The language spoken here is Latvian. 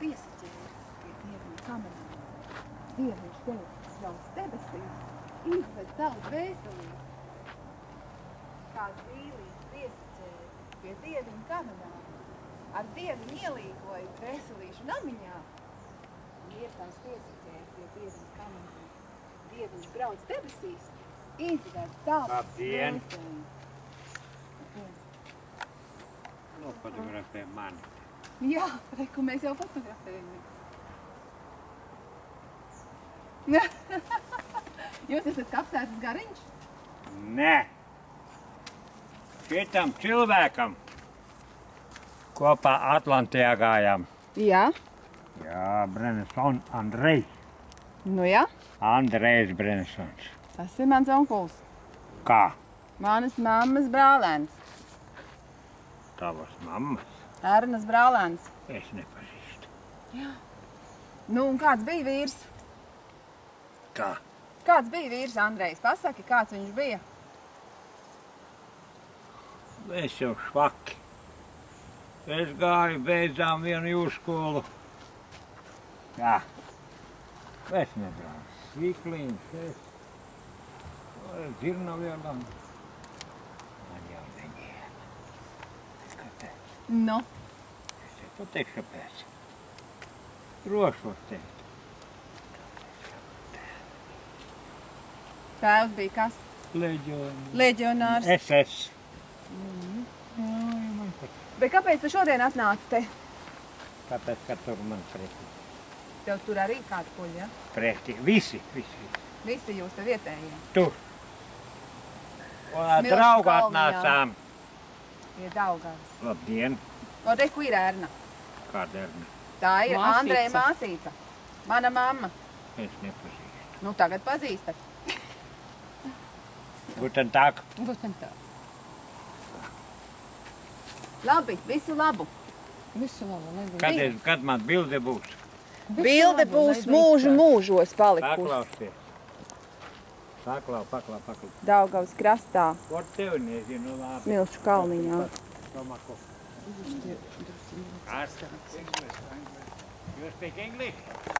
piesaķēri pie dievina kamerām. Dieviņš tevi brauc debesīs, izved tavu dvēselī. Kā zīlīt piesaķēri pie dievina kamerām. Ar dieviņu ielīgoju dvēselīšu namiņā. Lietās piesaķēri pie dievina kamerām. Dieviņš brauc debesīs, izved tavu Labdien! dvēselī. Nofotografē mani. Jā, reku mēs jau fotografējamies. Jūs esat kapsētas gariņš? Nē. Šitam cilvēkam kopā Atlantijā gājām. Jā. Jā, Brennesons Andrejs. Nu jā, Andrejs Brennesons. tas ir mans onkuls. Kā? Manas mammas brālēns. Tavas mammas? Ernas brālēns. Es nepazīstu. Nu, un kāds bija vīrs? Kā? Kāds bija vīrs, Andrejs? Pasaki, kāds viņš bija? Es jau švaki. Es gāju, beidzām vienu jūsu skolu. Jā. Es nezinu. Svikliņš, es. Zirnavielam. Man jau neņēma. Kāpēc? Nu, Es tev pateikšu, kāpēc. Drošos teikt. tēvs bija kas? Leģioni. Leģionārs. SS. Bet kāpēc tu šodien atnāci te? Tāpēc, ka tur man preti. Tev tur arī kāds kuļ, ja? Preti. Visi, visi. Visi jūs te vietējie. Tur. Un ar Smilšu draugu Ir Daugavs. Labdien. O, te, kur ir Erna? Kāda ir? Tā ir Māsīca. Andreja māsīca. Mana mamma. Es nepazīstu. Nu, tagad pazīstat. Guten Tag. Guten Tag. Labi, visu labu. Visu labu, lai Kad, es, kad man bilde būs? Bilde būs mūžu mūžos palikusi. Paklausties. Paklau, paklau, paklau. Daugavas krastā, Ko tev nezinu labi? Smilšu kalniņā. Tomako. You speak English?